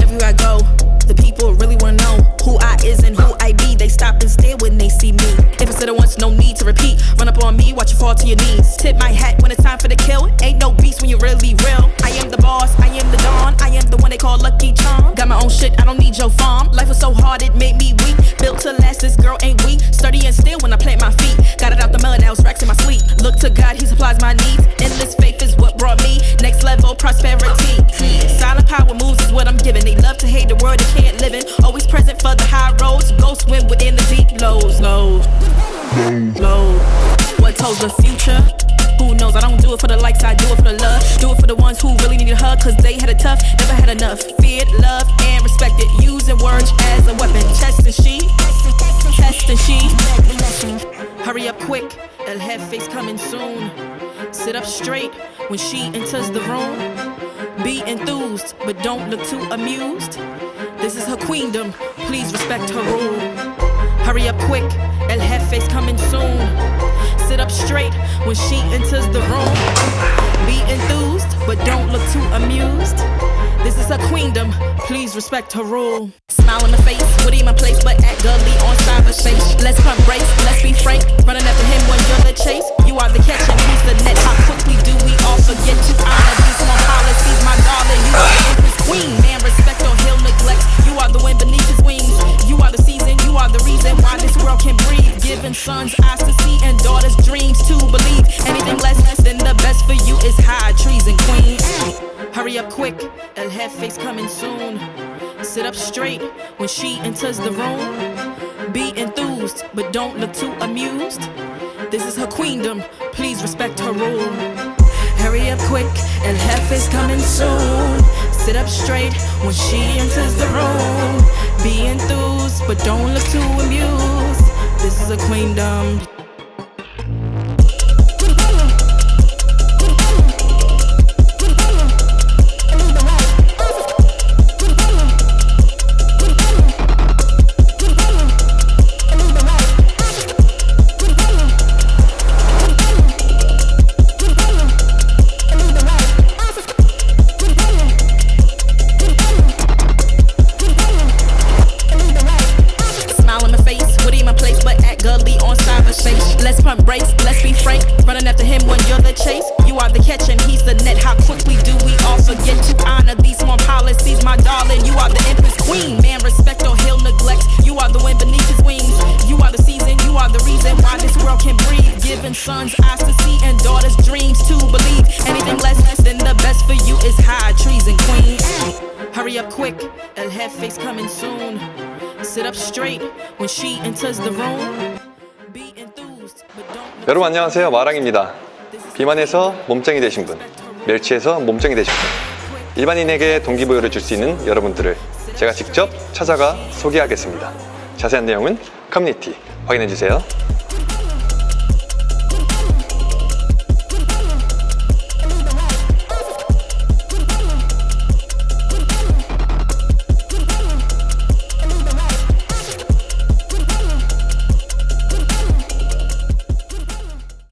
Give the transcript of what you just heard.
Everywhere I go, the people really wanna know who I is and who I be. They stop and stare when they see me. If I said it once, no need to repeat. Run up on me, watch you fall to your knees. Tip my hat when it's time for the kill. Ain't no beast when you're really real. I am the boss, I am the dawn. I am the one they call Lucky Charm. Got my own shit, I don't need your farm. Life was so hard, it made in. Always present for the high roads. Go swim within the deep lows, lows, lows. What told the future? Who knows? I don't do it for the likes, I do it for the love. Do it for the ones who really need a hug, cause they had it tough, never had enough. Feared, loved, and respected. Using words as a weapon. Test and she, test and she. Hurry up quick, El Jefe's coming soon. Sit up straight when she enters the room. Be enthused, but don't look too amused. This is her queendom, please respect her rule. Hurry up quick, El Jefe's coming soon. Sit up straight when she enters the room. Be enthused, but don't look too amused. This is her queendom, please respect her rule. Smile on the face, would in my place, Giving sons eyes to see and daughters dreams to believe. Anything less than the best for you is high treason, queen. Hurry up quick, El Jefe's coming soon. Sit up straight when she enters the room. Be enthused, but don't look too amused. This is her queendom, please respect her rule. Hurry up quick, El Jefe's coming soon. Sit up straight when she enters the room. Be enthused, but don't look too amused. A queendom. On cyberspace. Let's pump brakes, let's be frank. Running after him when you're the chase. You are the catch and he's the net. How quickly do we all forget to honor these small policies, my darling? You are the empress queen, man. Respect or he'll neglect. You are the wind beneath his wings. You are the season, you are the reason why this world can breathe. Giving sons eyes to see and daughters dreams to believe. Anything less than the best for you is high treason, queen. Hurry up quick, El Jefe's coming soon. Sit up straight when she enters the room. 여러분 안녕하세요. 마랑입니다. 비만에서 몸짱이 되신 분 멸치에서 몸짱이 되신 분. 일반인에게 동기부여를 줄 수 있는 여러분들을 제가 직접 찾아가 소개하겠습니다. 자세한 내용은 커뮤니티. 확인해주세요